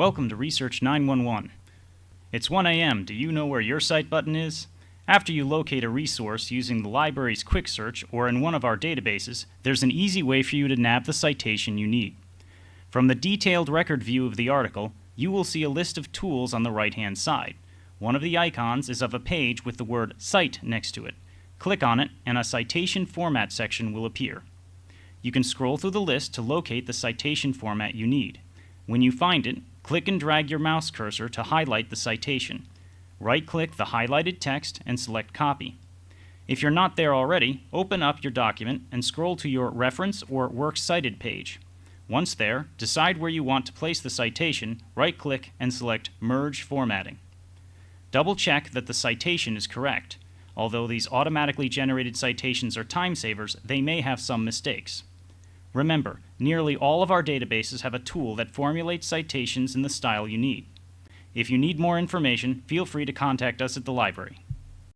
Welcome to Research 911. It's 1 a.m. Do you know where your cite button is? After you locate a resource using the library's quick search or in one of our databases, there's an easy way for you to nab the citation you need. From the detailed record view of the article, you will see a list of tools on the right-hand side. One of the icons is of a page with the word Cite next to it. Click on it and a citation format section will appear. You can scroll through the list to locate the citation format you need. When you find it, click and drag your mouse cursor to highlight the citation. Right-click the highlighted text and select Copy. If you're not there already, open up your document and scroll to your Reference or Works Cited page. Once there, decide where you want to place the citation, right-click and select Merge Formatting. Double-check that the citation is correct. Although these automatically generated citations are time savers, they may have some mistakes. Remember, nearly all of our databases have a tool that formulates citations in the style you need. If you need more information, feel free to contact us at the library.